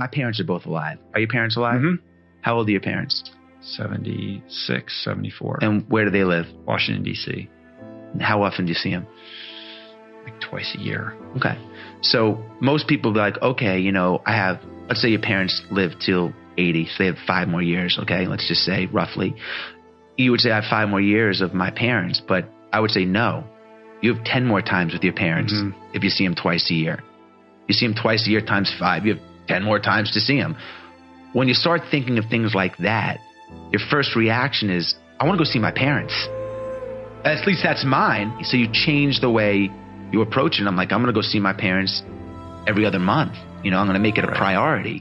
My parents are both alive. Are your parents alive? Mhm. How old are your parents? 76, 74. And where do they live? Washington, D.C., How often do you see them? like twice a year. Okay. So most people be like, okay, you know, I have, let's say your parents live till 80, so they have five more years, okay? Let's just say roughly. You would say I have five more years of my parents, but I would say no. You have 10 more times with your parents Mhm. if you see them twice a year. You see them twice a year times five, you have 10 more times to see him. When you start thinking of things like that, your first reaction is, I want to go see my parents. At least that's mine. So you change the way you approach it. I'm like, I'm going to go see my parents every other month. You know, I'm going to make it a priority.